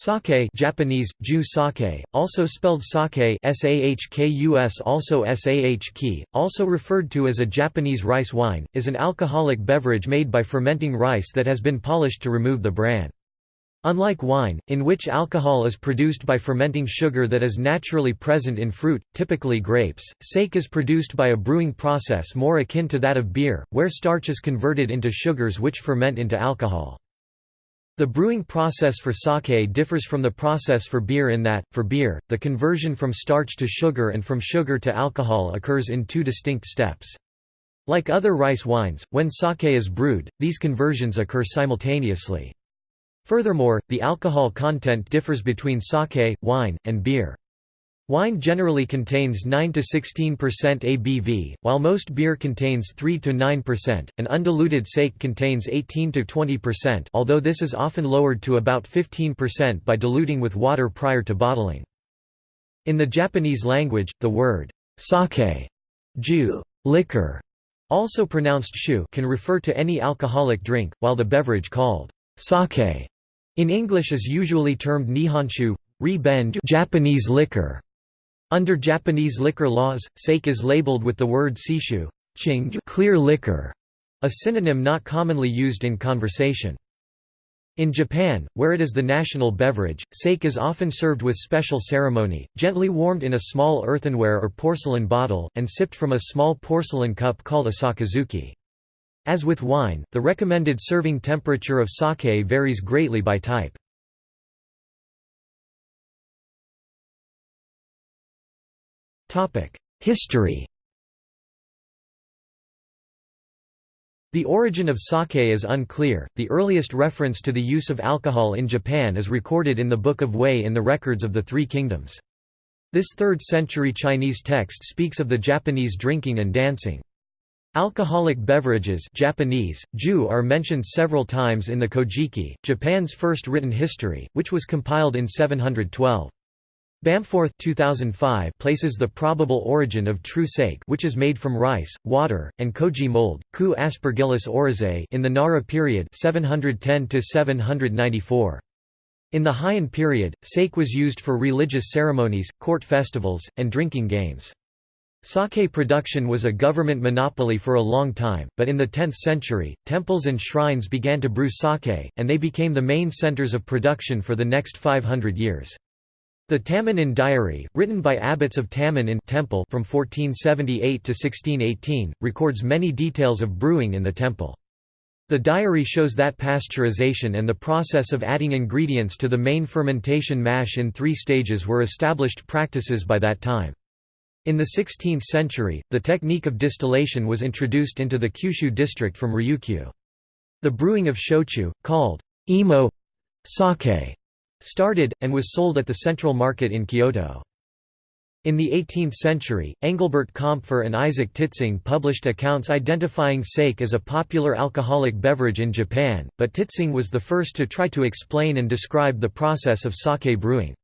Sake Japanese, Ju sake, also spelled sake sahkus also sahki, also referred to as a Japanese rice wine, is an alcoholic beverage made by fermenting rice that has been polished to remove the bran. Unlike wine, in which alcohol is produced by fermenting sugar that is naturally present in fruit, typically grapes, sake is produced by a brewing process more akin to that of beer, where starch is converted into sugars which ferment into alcohol. The brewing process for sake differs from the process for beer in that, for beer, the conversion from starch to sugar and from sugar to alcohol occurs in two distinct steps. Like other rice wines, when sake is brewed, these conversions occur simultaneously. Furthermore, the alcohol content differs between sake, wine, and beer. Wine generally contains 9–16% ABV, while most beer contains 3–9%, and undiluted sake contains 18–20% although this is often lowered to about 15% by diluting with water prior to bottling. In the Japanese language, the word sake ju, liquor, also pronounced shu can refer to any alcoholic drink, while the beverage called sake in English is usually termed nihonshu, ri Japanese liquor. Under Japanese liquor laws, sake is labeled with the word seishu clear liquor, a synonym not commonly used in conversation. In Japan, where it is the national beverage, sake is often served with special ceremony, gently warmed in a small earthenware or porcelain bottle, and sipped from a small porcelain cup called a sakazuki. As with wine, the recommended serving temperature of sake varies greatly by type. History The origin of sake is unclear. The earliest reference to the use of alcohol in Japan is recorded in the Book of Wei in the records of the Three Kingdoms. This 3rd century Chinese text speaks of the Japanese drinking and dancing. Alcoholic beverages Japanese, ju are mentioned several times in the Kojiki, Japan's first written history, which was compiled in 712. Bamforth 2005 places the probable origin of true sake which is made from rice, water, and koji mold, Q. Aspergillus oryzae in the Nara period 710 794. In the Heian period, sake was used for religious ceremonies, court festivals, and drinking games. Sake production was a government monopoly for a long time, but in the 10th century, temples and shrines began to brew sake, and they became the main centers of production for the next 500 years. The Tamon-in Diary, written by abbots of Tammen in Temple from 1478 to 1618, records many details of brewing in the temple. The diary shows that pasteurization and the process of adding ingredients to the main fermentation mash in three stages were established practices by that time. In the 16th century, the technique of distillation was introduced into the Kyushu district from Ryukyu. The brewing of shochu, called imo sake, started, and was sold at the central market in Kyoto. In the 18th century, Engelbert Kaempfer and Isaac Titsingh published accounts identifying sake as a popular alcoholic beverage in Japan, but Titsingh was the first to try to explain and describe the process of sake brewing.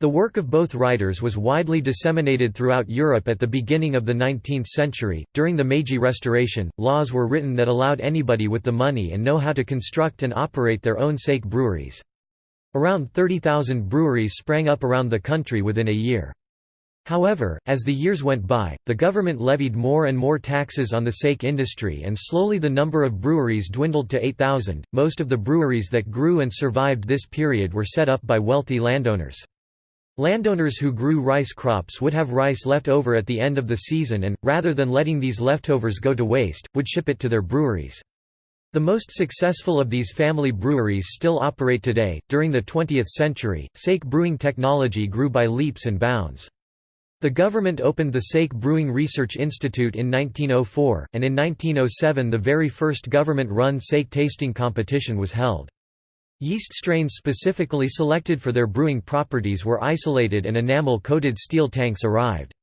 The work of both writers was widely disseminated throughout Europe at the beginning of the 19th century. During the Meiji Restoration, laws were written that allowed anybody with the money and know how to construct and operate their own sake breweries. Around 30,000 breweries sprang up around the country within a year. However, as the years went by, the government levied more and more taxes on the sake industry and slowly the number of breweries dwindled to 8,000. Most of the breweries that grew and survived this period were set up by wealthy landowners. Landowners who grew rice crops would have rice left over at the end of the season and, rather than letting these leftovers go to waste, would ship it to their breweries. The most successful of these family breweries still operate today. During the 20th century, sake brewing technology grew by leaps and bounds. The government opened the Sake Brewing Research Institute in 1904, and in 1907 the very first government-run sake tasting competition was held. Yeast strains specifically selected for their brewing properties were isolated and enamel-coated steel tanks arrived.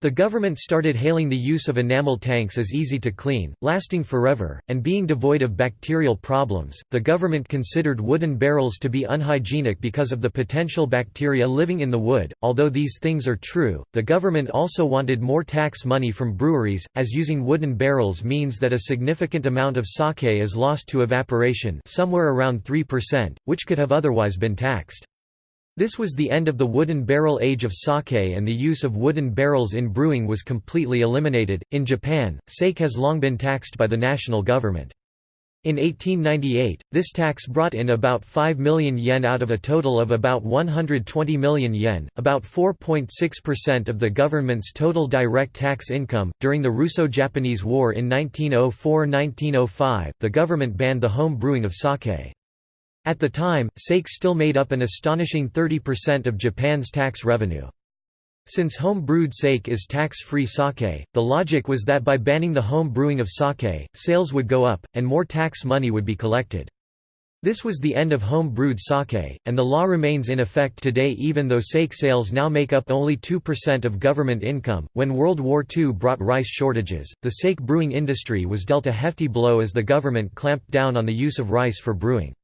The government started hailing the use of enamel tanks as easy to clean, lasting forever, and being devoid of bacterial problems. The government considered wooden barrels to be unhygienic because of the potential bacteria living in the wood. Although these things are true, the government also wanted more tax money from breweries, as using wooden barrels means that a significant amount of sake is lost to evaporation, somewhere around 3%, which could have otherwise been taxed. This was the end of the wooden barrel age of sake and the use of wooden barrels in brewing was completely eliminated. In Japan, sake has long been taxed by the national government. In 1898, this tax brought in about 5 million yen out of a total of about 120 million yen, about 4.6% of the government's total direct tax income. During the Russo Japanese War in 1904 1905, the government banned the home brewing of sake. At the time, sake still made up an astonishing 30% of Japan's tax revenue. Since home-brewed sake is tax-free sake, the logic was that by banning the home brewing of sake, sales would go up, and more tax money would be collected. This was the end of home-brewed sake, and the law remains in effect today even though sake sales now make up only 2% of government income. When World War II brought rice shortages, the sake brewing industry was dealt a hefty blow as the government clamped down on the use of rice for brewing.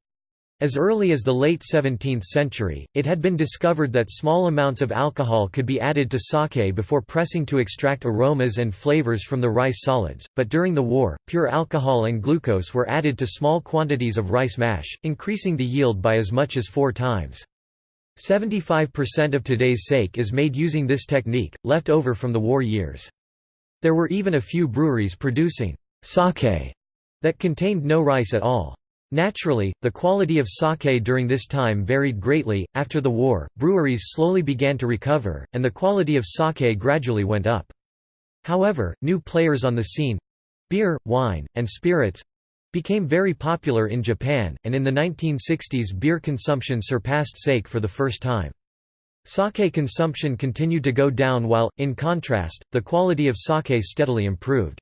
As early as the late 17th century, it had been discovered that small amounts of alcohol could be added to sake before pressing to extract aromas and flavors from the rice solids, but during the war, pure alcohol and glucose were added to small quantities of rice mash, increasing the yield by as much as four times. 75% of today's sake is made using this technique, left over from the war years. There were even a few breweries producing sake that contained no rice at all. Naturally, the quality of sake during this time varied greatly. After the war, breweries slowly began to recover, and the quality of sake gradually went up. However, new players on the scene beer, wine, and spirits became very popular in Japan, and in the 1960s beer consumption surpassed sake for the first time. Sake consumption continued to go down while, in contrast, the quality of sake steadily improved.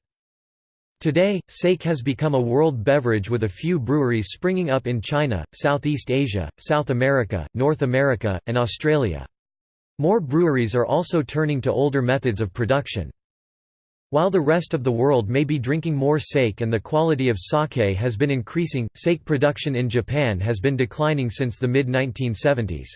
Today, sake has become a world beverage with a few breweries springing up in China, Southeast Asia, South America, North America, and Australia. More breweries are also turning to older methods of production. While the rest of the world may be drinking more sake and the quality of sake has been increasing, sake production in Japan has been declining since the mid-1970s.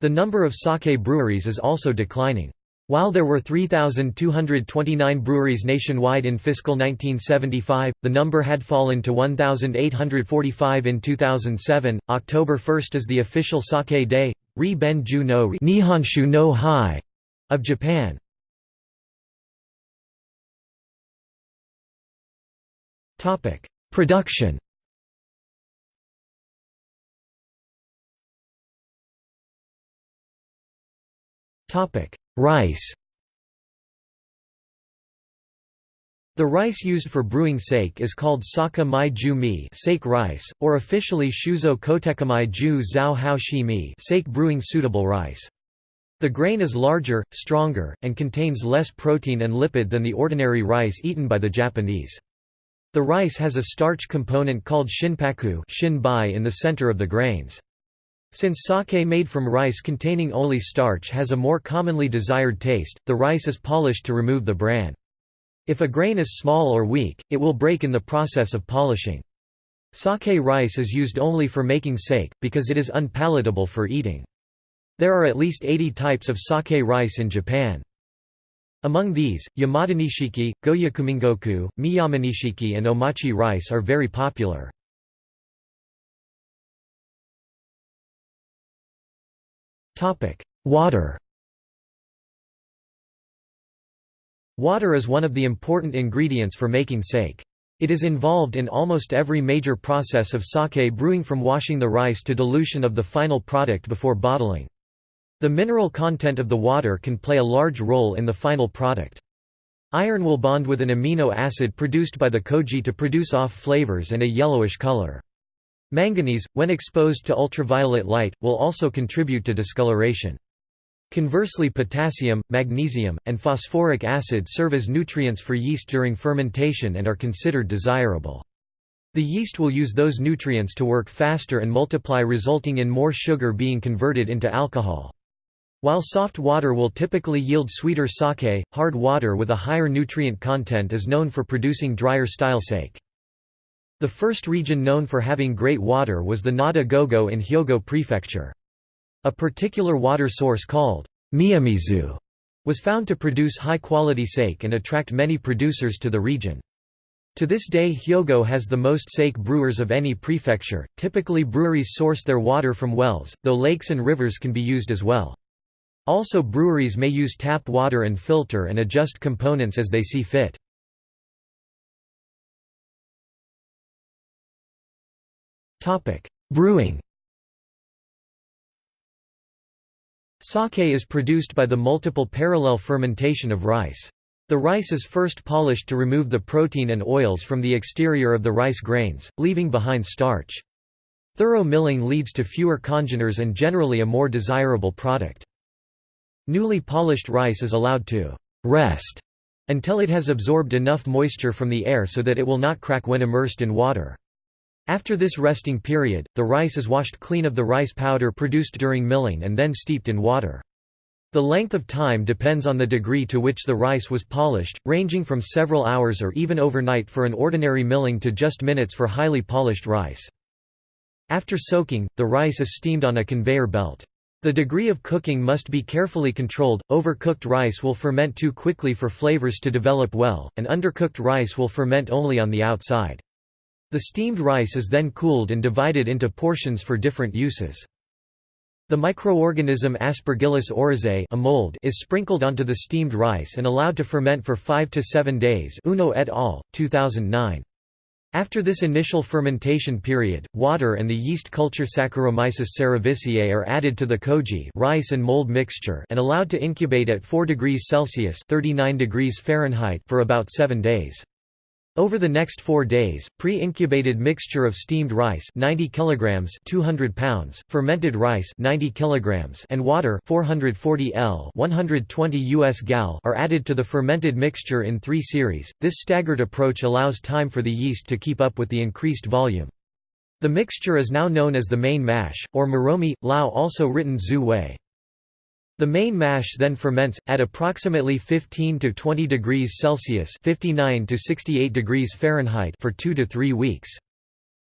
The number of sake breweries is also declining. While there were 3,229 breweries nationwide in fiscal 1975, the number had fallen to 1,845 in 2007. October 1 is the official sake day, Ri Ben Ju no no Hai of Japan. Topic: Production. Topic: Rice The rice used for brewing sake is called saka mai ju mi sake rice, or officially shuzo kotekamai ju zhao hao shi mi sake brewing suitable rice. The grain is larger, stronger, and contains less protein and lipid than the ordinary rice eaten by the Japanese. The rice has a starch component called shinpaku in the center of the grains. Since sake made from rice containing only starch has a more commonly desired taste, the rice is polished to remove the bran. If a grain is small or weak, it will break in the process of polishing. Sake rice is used only for making sake, because it is unpalatable for eating. There are at least 80 types of sake rice in Japan. Among these, Yamadanishiki, Gohyakumangoku, Miyamanishiki and Omachi rice are very popular. Water Water is one of the important ingredients for making sake. It is involved in almost every major process of sake brewing from washing the rice to dilution of the final product before bottling. The mineral content of the water can play a large role in the final product. Iron will bond with an amino acid produced by the koji to produce off flavors and a yellowish color. Manganese, when exposed to ultraviolet light, will also contribute to discoloration. Conversely potassium, magnesium, and phosphoric acid serve as nutrients for yeast during fermentation and are considered desirable. The yeast will use those nutrients to work faster and multiply resulting in more sugar being converted into alcohol. While soft water will typically yield sweeter sake, hard water with a higher nutrient content is known for producing drier style sake. The first region known for having great water was the Nada Gogo in Hyogo Prefecture. A particular water source called Miyamizu was found to produce high-quality sake and attract many producers to the region. To this day Hyogo has the most sake brewers of any prefecture. Typically breweries source their water from wells, though lakes and rivers can be used as well. Also breweries may use tap water and filter and adjust components as they see fit. Brewing Sake is produced by the multiple parallel fermentation of rice. The rice is first polished to remove the protein and oils from the exterior of the rice grains, leaving behind starch. Thorough milling leads to fewer congeners and generally a more desirable product. Newly polished rice is allowed to «rest» until it has absorbed enough moisture from the air so that it will not crack when immersed in water. After this resting period, the rice is washed clean of the rice powder produced during milling and then steeped in water. The length of time depends on the degree to which the rice was polished, ranging from several hours or even overnight for an ordinary milling to just minutes for highly polished rice. After soaking, the rice is steamed on a conveyor belt. The degree of cooking must be carefully controlled, overcooked rice will ferment too quickly for flavors to develop well, and undercooked rice will ferment only on the outside. The steamed rice is then cooled and divided into portions for different uses. The microorganism Aspergillus oryzae a mold is sprinkled onto the steamed rice and allowed to ferment for 5 to 7 days Uno et al., 2009. After this initial fermentation period, water and the yeast culture Saccharomyces cerevisiae are added to the koji rice and mold mixture and allowed to incubate at 4 degrees Celsius 39 degrees Fahrenheit for about 7 days. Over the next four days, pre-incubated mixture of steamed rice 90 kilograms 200 pounds, fermented rice 90 kilograms and water 440 L 120 US gal are added to the fermented mixture in three series. This staggered approach allows time for the yeast to keep up with the increased volume. The mixture is now known as the main mash, or moromi, lao also written zu wei. The main mash then ferments, at approximately 15 to 20 degrees Celsius 59 to 68 degrees Fahrenheit for 2 to 3 weeks.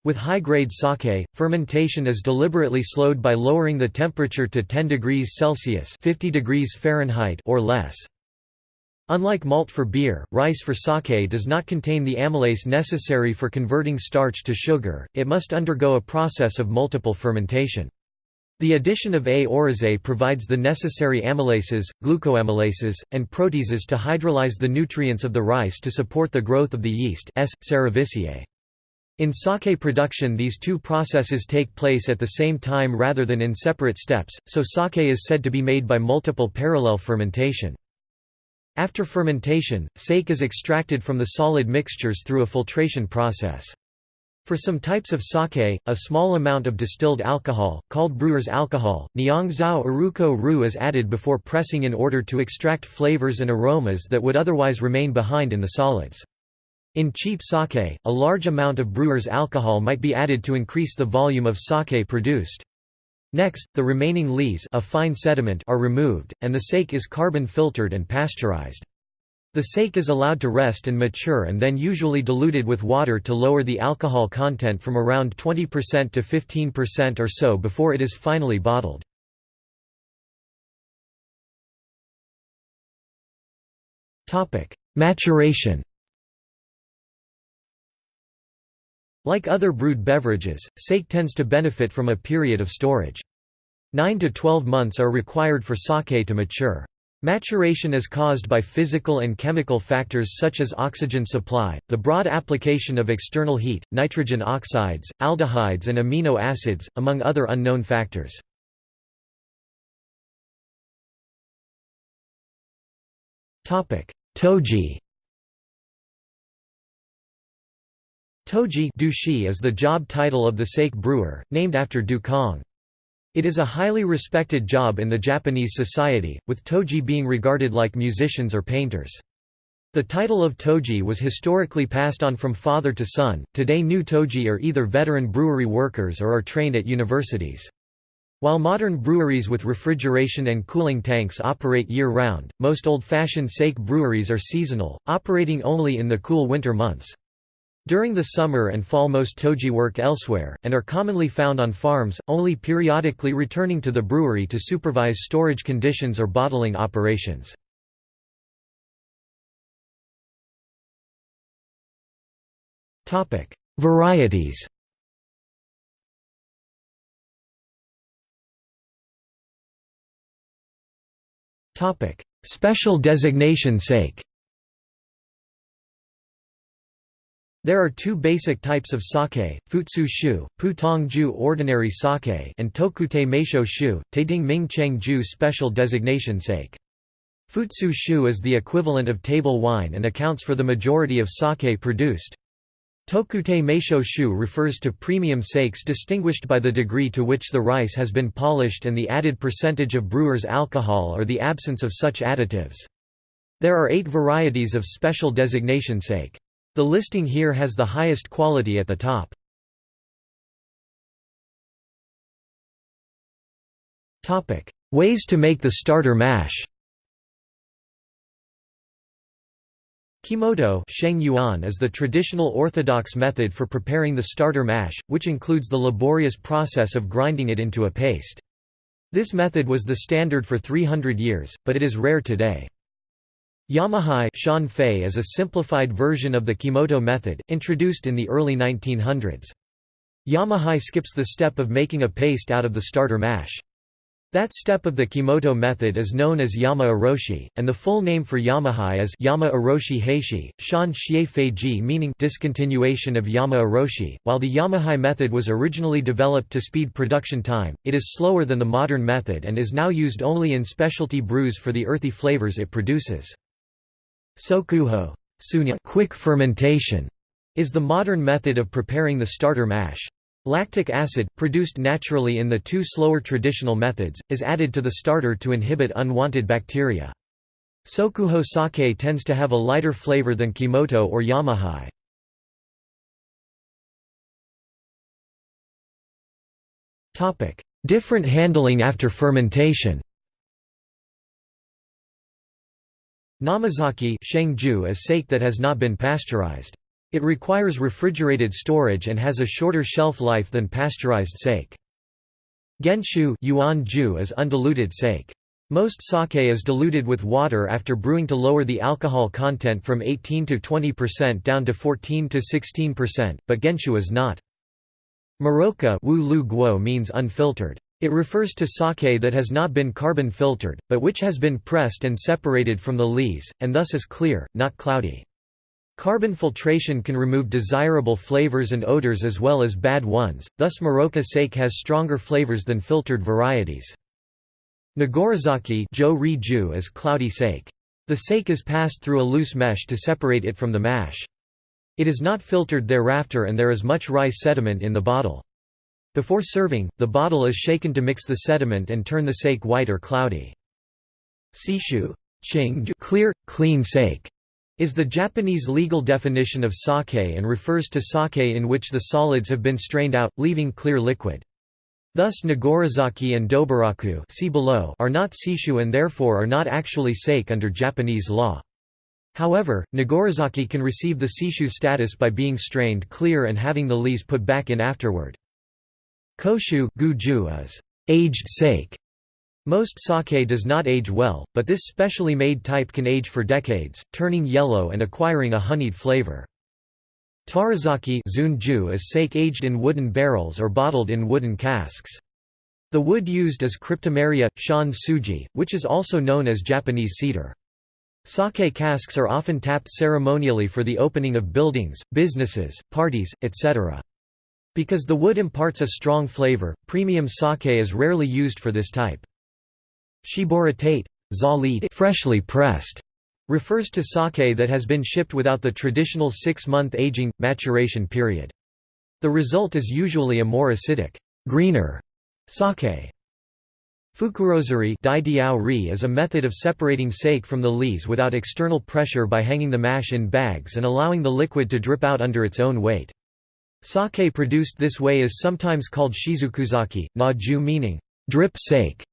With high-grade sake, fermentation is deliberately slowed by lowering the temperature to 10 degrees Celsius 50 degrees Fahrenheit or less. Unlike malt for beer, rice for sake does not contain the amylase necessary for converting starch to sugar, it must undergo a process of multiple fermentation. The addition of A. oryzae provides the necessary amylases, glucoamylases, and proteases to hydrolyze the nutrients of the rice to support the growth of the yeast S. cerevisiae. In sake production these two processes take place at the same time rather than in separate steps, so sake is said to be made by multiple parallel fermentation. After fermentation, sake is extracted from the solid mixtures through a filtration process. For some types of sake, a small amount of distilled alcohol, called brewer's alcohol, Niangzao Uruko Ru is added before pressing in order to extract flavors and aromas that would otherwise remain behind in the solids. In cheap sake, a large amount of brewer's alcohol might be added to increase the volume of sake produced. Next, the remaining lees a fine sediment are removed, and the sake is carbon filtered and pasteurized. The sake is allowed to rest and mature and then usually diluted with water to lower the alcohol content from around 20% to 15% or so before it is finally bottled. Maturation Like other brewed beverages, sake tends to benefit from a period of storage. 9 to 12 months are required for sake to mature. Maturation is caused by physical and chemical factors such as oxygen supply, the broad application of external heat, nitrogen oxides, aldehydes and amino acids, among other unknown factors. Toji Toji is the job title of the sake brewer, named after Dukong. It is a highly respected job in the Japanese society, with toji being regarded like musicians or painters. The title of toji was historically passed on from father to son. Today, new toji are either veteran brewery workers or are trained at universities. While modern breweries with refrigeration and cooling tanks operate year-round, most old-fashioned sake breweries are seasonal, operating only in the cool winter months. During the summer and fall most toji work elsewhere, and are commonly found on farms, only periodically returning to the brewery to supervise storage conditions or bottling operations. Varieties. Special designation sake. There are two basic types of sake, futsu shu, putong ju ordinary sake and tokutei meisho shu, taeding ming cheng ju special designation sake. Futsu shu is the equivalent of table wine and accounts for the majority of sake produced. Tokutei meisho shu refers to premium sakes distinguished by the degree to which the rice has been polished and the added percentage of brewer's alcohol or the absence of such additives. There are eight varieties of special designation sake. The listing here has the highest quality at the top. Ways to make the starter mash Kimoto is the traditional orthodox method for preparing the starter mash, which includes the laborious process of grinding it into a paste. This method was the standard for 300 years, but it is rare today. Yamahai Shan Fei is a simplified version of the Kimoto method, introduced in the early 1900s. Yamahai skips the step of making a paste out of the starter mash. That step of the Kimoto method is known as Yama Oroshi, and the full name for Yamahai is Yama Oroshi Heishi, Shan Xie Feiji meaning discontinuation of Yama Oroshi. While the Yamahai method was originally developed to speed production time, it is slower than the modern method and is now used only in specialty brews for the earthy flavors it produces. Sokuho sunya quick fermentation is the modern method of preparing the starter mash. Lactic acid, produced naturally in the two slower traditional methods, is added to the starter to inhibit unwanted bacteria. Sokuho sake tends to have a lighter flavor than Kimoto or Yamahai. Different handling after fermentation Namazake Shengju is sake that has not been pasteurized. It requires refrigerated storage and has a shorter shelf life than pasteurized sake. Genshu yuan ju is undiluted sake. Most sake is diluted with water after brewing to lower the alcohol content from 18 to 20% down to 14 to 16%, but genshu is not. Muroka means unfiltered. It refers to sake that has not been carbon filtered, but which has been pressed and separated from the lees, and thus is clear, not cloudy. Carbon filtration can remove desirable flavors and odors as well as bad ones, thus Muroka sake has stronger flavors than filtered varieties. Nigorizake is cloudy sake. The sake is passed through a loose mesh to separate it from the mash. It is not filtered thereafter and there is much rice sediment in the bottle. Before serving, the bottle is shaken to mix the sediment and turn the sake white or cloudy. Seishu clear, clean sake is the Japanese legal definition of sake and refers to sake in which the solids have been strained out, leaving clear liquid. Thus Nigorizake and Doburoku see below are not seishu and therefore are not actually sake under Japanese law. However, Nigorizake can receive the seishu status by being strained clear and having the lees put back in afterward. Koshu guju is aged sake most sake does not age well, but this specially made type can age for decades, turning yellow and acquiring a honeyed flavor. Taruzake zunju is sake aged in wooden barrels or bottled in wooden casks. The wood used is cryptomeria, shan suji, which is also known as Japanese cedar. Sake casks are often tapped ceremonially for the opening of buildings, businesses, parties, etc. Because the wood imparts a strong flavor, premium sake is rarely used for this type. Shiboritate freshly pressed refers to sake that has been shipped without the traditional six-month aging, maturation period. The result is usually a more acidic, greener sake. Fukurozuri is a method of separating sake from the lees without external pressure by hanging the mash in bags and allowing the liquid to drip out under its own weight. Sake produced this way is sometimes called shizukuzake, na ju meaning drip sake.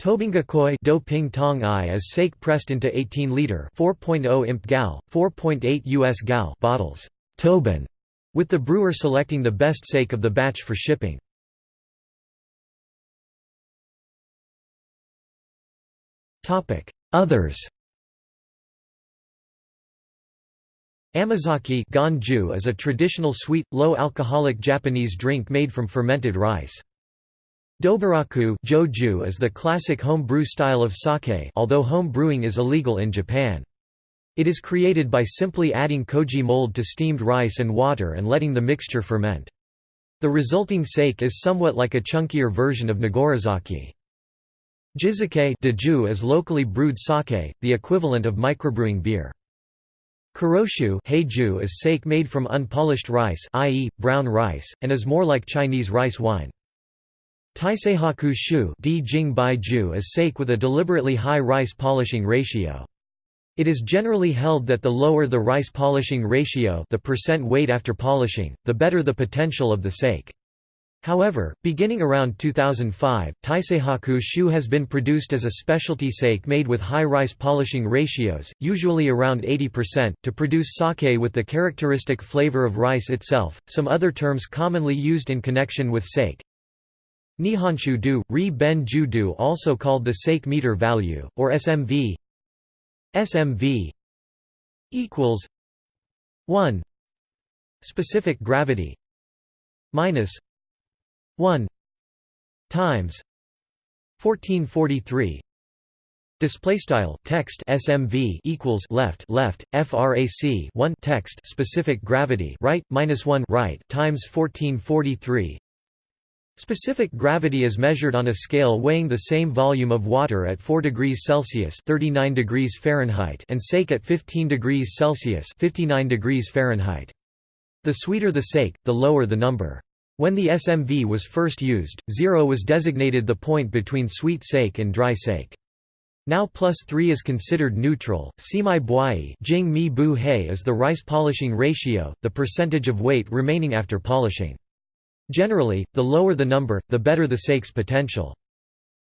Tobingakoi do ping tong i is sake pressed into 18-liter 4.0 imp gal, 4.8 US gal bottles Tobin, with the brewer selecting the best sake of the batch for shipping. Others Amazake ganju is a traditional sweet, low-alcoholic Japanese drink made from fermented rice. Doburoku joju is the classic home brew style of sake although home brewing is illegal in Japan. It is created by simply adding koji mold to steamed rice and water and letting the mixture ferment. The resulting sake is somewhat like a chunkier version of Nigorizake. Jizake is locally brewed sake, the equivalent of microbrewing beer. Kuroshu is sake made from unpolished rice i.e., brown rice, and is more like Chinese rice wine. Taiseihaku shu is sake with a deliberately high rice polishing ratio. It is generally held that the lower the rice polishing ratio the percent weight after polishing, the better the potential of the sake. However, beginning around 2005, Taiseihaku Shu has been produced as a specialty sake made with high rice polishing ratios, usually around 80%, to produce sake with the characteristic flavor of rice itself. Some other terms commonly used in connection with sake Nihonshu du, ri ben ju also called the sake meter value, or SMV SMV equals 1 specific gravity minus 1 times 1443 Display style text SMV equals left left frac 1 text specific gravity right minus 1 right times 1443 Specific gravity is measured on a scale weighing the same volume of water at 4 degrees Celsius 39 degrees Fahrenheit and sake at 15 degrees Celsius 59 degrees Fahrenheit. The sweeter the sake, the lower the number. When the SMV was first used, zero was designated the point between sweet sake and dry sake. Now plus 3 is considered neutral. Simi buai jing mi bu he is the rice polishing ratio, the percentage of weight remaining after polishing. Generally, the lower the number, the better the sake's potential.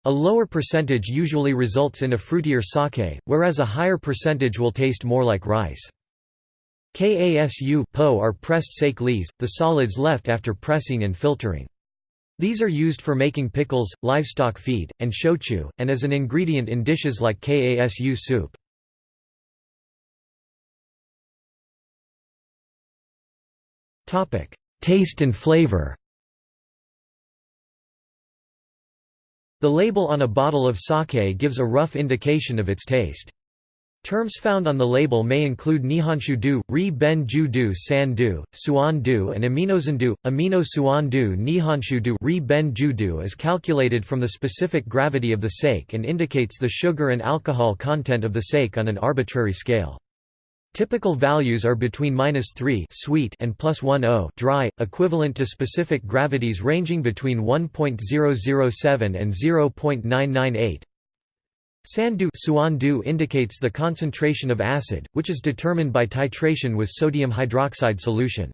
A lower percentage usually results in a fruitier sake, whereas a higher percentage will taste more like rice. Kasu po are pressed sake lees, the solids left after pressing and filtering. These are used for making pickles, livestock feed, and shochu, and as an ingredient in dishes like kasu soup. Taste and flavor The label on a bottle of sake gives a rough indication of its taste. Terms found on the label may include Nihonshu-du, Ri Ben Ju-du San-du, Suan-du and Aminosan-du. Amino Suan-du Nihonshu-du Ri Ben Ju-du is calculated from the specific gravity of the sake and indicates the sugar and alcohol content of the sake on an arbitrary scale. Typical values are between minus 3 sweet and plus 10 dry, equivalent to specific gravities ranging between 1.007 and 0.998. Sandu indicates the concentration of acid, which is determined by titration with sodium hydroxide solution.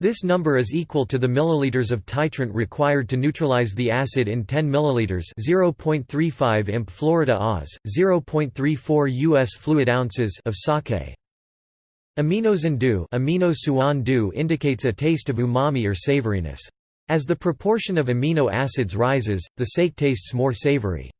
This number is equal to the milliliters of titrant required to neutralize the acid in 10 milliliters, 0.35 imp Florida Oz, 0.34 US fluid ounces of sake. Aminosandu amino indicates a taste of umami or savoriness. As the proportion of amino acids rises, the sake tastes more savory.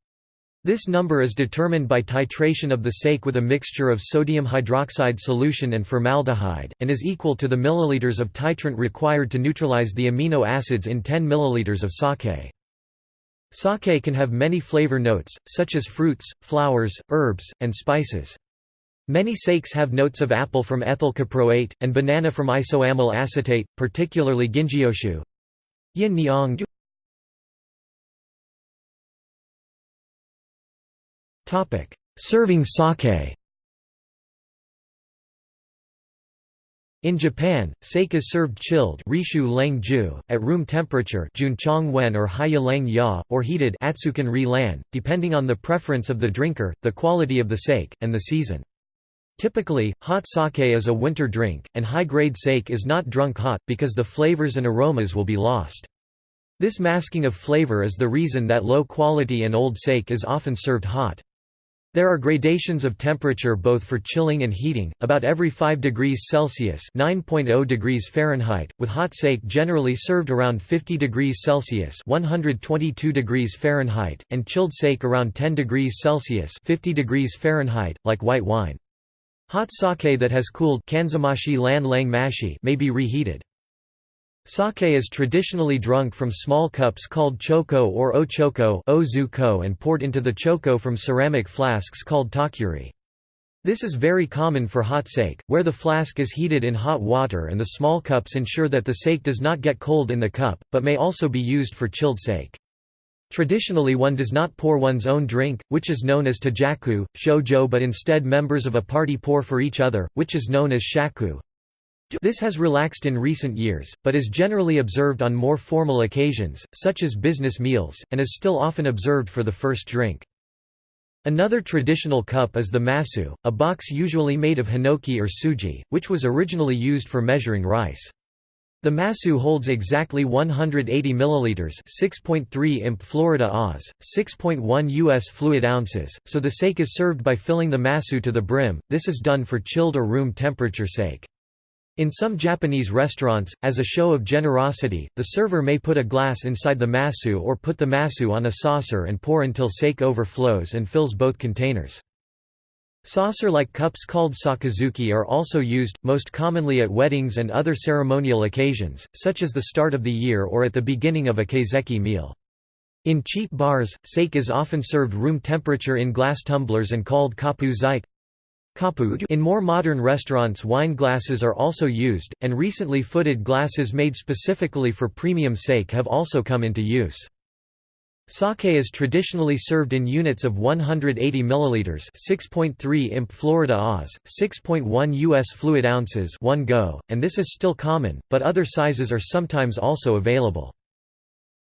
This number is determined by titration of the sake with a mixture of sodium hydroxide solution and formaldehyde, and is equal to the milliliters of titrant required to neutralize the amino acids in 10 milliliters of sake. Sake can have many flavor notes, such as fruits, flowers, herbs, and spices. Many sakes have notes of apple from ethyl caproate, and banana from isoamyl acetate, particularly ginjoshu. Yin Serving sake In Japan, sake is served chilled reishu lang ju, at room temperature junchong or lang ya, or heated atsukan ri lan, depending on the preference of the drinker, the quality of the sake, and the season. Typically, hot sake is a winter drink, and high-grade sake is not drunk hot, because the flavors and aromas will be lost. This masking of flavor is the reason that low-quality and old sake is often served hot. There are gradations of temperature both for chilling and heating, about every 5 degrees Celsius (9.0 degrees Fahrenheit), with hot sake generally served around 50 degrees Celsius (122 degrees Fahrenheit), and chilled sake around 10 degrees Celsius (50 degrees Fahrenheit), like white wine. Hot sake that has cooled may be reheated. Sake is traditionally drunk from small cups called choko or ochoko ozuko and poured into the choko from ceramic flasks called tokkuri. This is very common for hot sake, where the flask is heated in hot water and the small cups ensure that the sake does not get cold in the cup, but may also be used for chilled sake. Traditionally one does not pour one's own drink, which is known as tejaku, shojo but instead members of a party pour for each other, which is known as shaku. This has relaxed in recent years, but is generally observed on more formal occasions, such as business meals, and is still often observed for the first drink. Another traditional cup is the masu, a box usually made of hinoki or sugi, which was originally used for measuring rice. The Masu holds exactly 180 milliliters, 6.3 imp Florida Oz, 6.1 US fluid ounces, so the sake is served by filling the Masu to the brim. This is done for chilled or room temperature sake. In some Japanese restaurants, as a show of generosity, the server may put a glass inside the masu or put the masu on a saucer and pour until sake overflows and fills both containers. Saucer-like cups called sakazuki are also used, most commonly at weddings and other ceremonial occasions, such as the start of the year or at the beginning of a kaiseki meal. In cheap bars, sake is often served room temperature in glass tumblers and called kapu zike. In more modern restaurants wine glasses are also used, and recently footed glasses made specifically for premium sake have also come into use. Sake is traditionally served in units of 180 milliliters, 6.3 imp Florida Oz, 6.1 US fluid ounces, 1 go, and this is still common, but other sizes are sometimes also available.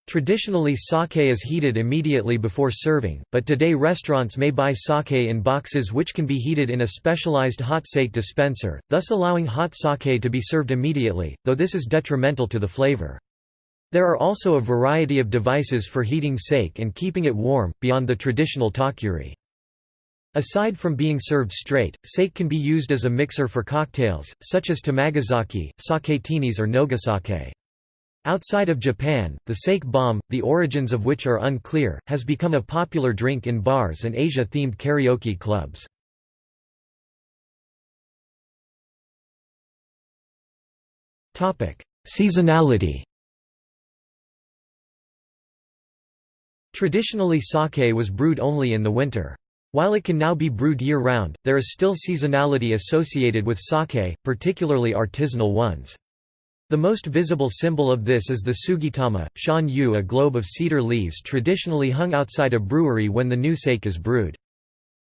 Traditionally sake is heated immediately before serving, but today restaurants may buy sake in boxes which can be heated in a specialized hot sake dispenser, thus allowing hot sake to be served immediately, though this is detrimental to the flavor. There are also a variety of devices for heating sake and keeping it warm, beyond the traditional tokkuri. Aside from being served straight, sake can be used as a mixer for cocktails, such as tamagozake, saketinis or nogasake. Outside of Japan, the sake bomb, the origins of which are unclear, has become a popular drink in bars and Asia-themed karaoke clubs. Seasonality Traditionally sake was brewed only in the winter. While it can now be brewed year-round, there is still seasonality associated with sake, particularly artisanal ones. The most visible symbol of this is the sugitama, shan yu a globe of cedar leaves traditionally hung outside a brewery when the new sake is brewed.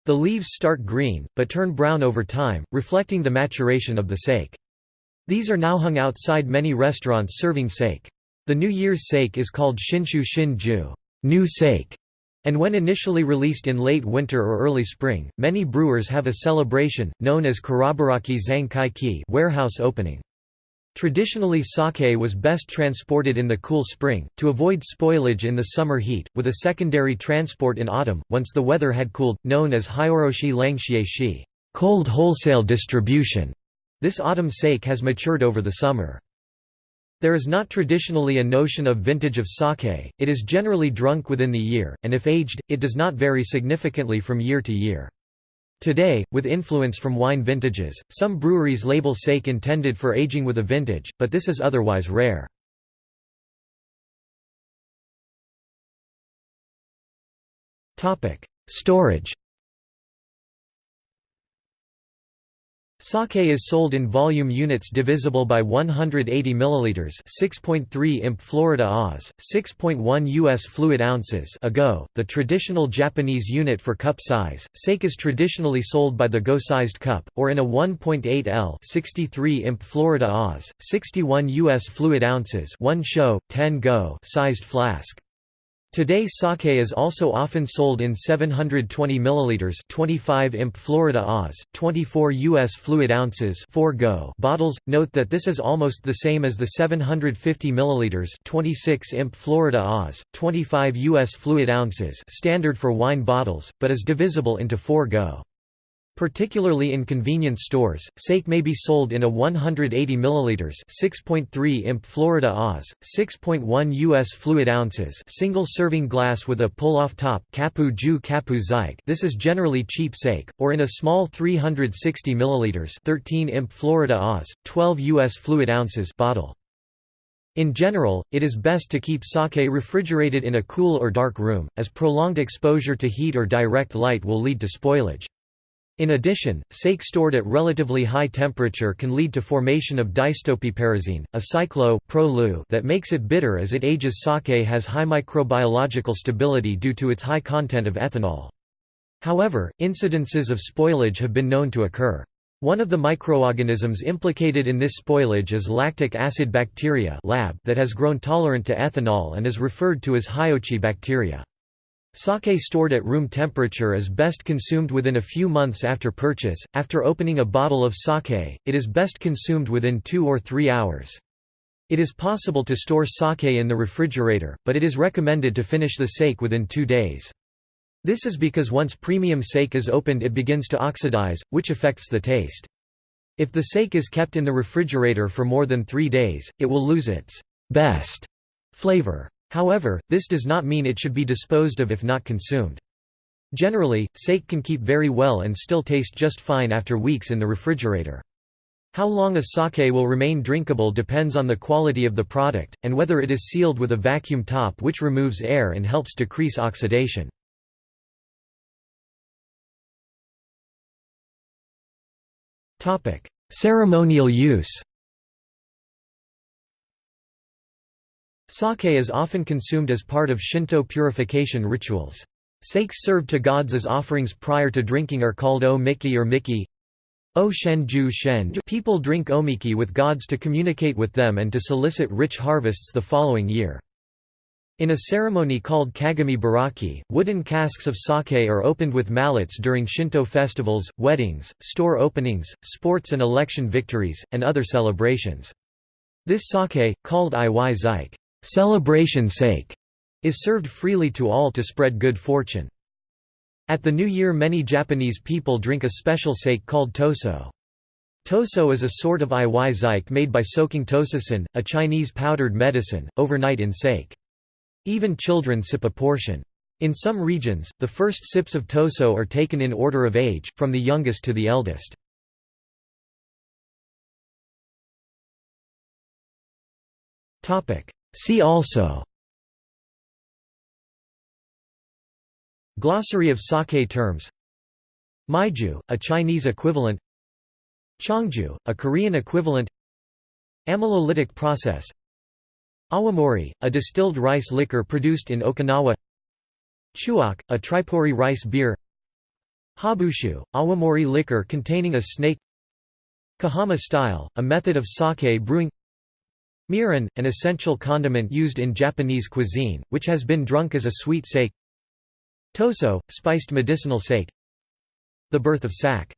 The leaves start green, but turn brown over time, reflecting the maturation of the sake. These are now hung outside many restaurants serving sake. The New Year's sake is called Shinshu Shin-ju new sake, and when initially released in late winter or early spring, many brewers have a celebration, known as Kurabiraki Zankai warehouse opening. Traditionally sake was best transported in the cool spring, to avoid spoilage in the summer heat, with a secondary transport in autumn, once the weather had cooled, known as Hyoroshi Langxie cold wholesale distribution. This autumn sake has matured over the summer. There is not traditionally a notion of vintage of sake, it is generally drunk within the year, and if aged, it does not vary significantly from year to year. Today, with influence from wine vintages, some breweries label sake intended for aging with a vintage, but this is otherwise rare. Storage Sake is sold in volume units divisible by 180 milliliters, 6.3 imp Florida Oz, 6.1 US fluid ounces ago, the traditional Japanese unit for cup size. Sake is traditionally sold by the go-sized cup or in a 1.8 L, 63 imp Florida Oz, 61 US fluid ounces, 1 show, 10 go sized flask. Today sake is also often sold in 720 ml 25 imp Florida Oz, 24 US fluid ounces 4 go bottles. Note that this is almost the same as the 750 ml 26 imp Florida Oz, 25 US fluid ounces standard for wine bottles, but is divisible into 4 go. Particularly in convenience stores, sake may be sold in a 180 ml 6.3 imp Florida Oz, 6.1 US fluid ounces single serving glass with a pull-off top kapu ju kapu zyke this is generally cheap sake, or in a small 360 ml 13 imp Florida Oz, 12 US fluid ounces bottle. In general, it is best to keep sake refrigerated in a cool or dark room, as prolonged exposure to heat or direct light will lead to spoilage. In addition, sake stored at relatively high temperature can lead to formation of diketopiperazine, a cyclo that makes it bitter as it ages. Sake has high microbiological stability due to its high content of ethanol. However, incidences of spoilage have been known to occur. One of the microorganisms implicated in this spoilage is lactic acid bacteria that has grown tolerant to ethanol and is referred to as hiochi bacteria. Sake stored at room temperature is best consumed within a few months after purchase. After opening a bottle of sake, it is best consumed within two or three hours. It is possible to store sake in the refrigerator, but it is recommended to finish the sake within two days. This is because once premium sake is opened it begins to oxidize, which affects the taste. If the sake is kept in the refrigerator for more than three days, it will lose its best flavor. However, this does not mean it should be disposed of if not consumed. Generally, sake can keep very well and still taste just fine after weeks in the refrigerator. How long a sake will remain drinkable depends on the quality of the product, and whether it is sealed with a vacuum top which removes air and helps decrease oxidation. Ceremonial use Sake is often consumed as part of Shinto purification rituals. Sakes served to gods as offerings prior to drinking are called omiki or miki. O shenju shen People drink omiki with gods to communicate with them and to solicit rich harvests the following year. In a ceremony called kagami biraki, wooden casks of sake are opened with mallets during Shinto festivals, weddings, store openings, sports and election victories, and other celebrations. This sake, called iwai zake celebration sake is served freely to all to spread good fortune. At the New Year many Japanese people drink a special sake called toso. Toso is a sort of zake made by soaking tososan, a Chinese powdered medicine, overnight in sake. Even children sip a portion. In some regions, the first sips of toso are taken in order of age, from the youngest to the eldest. See also Glossary of sake terms Mijiu, a Chinese equivalent Cheongju, a Korean equivalent Amylolytic process Awamori, a distilled rice liquor produced in Okinawa Chuak, a Tripuri rice beer Habushu, awamori liquor containing a snake Kahama style, a method of sake brewing Mirin, an essential condiment used in Japanese cuisine, which has been drunk as a sweet sake. Toso, spiced medicinal sake. The birth of sake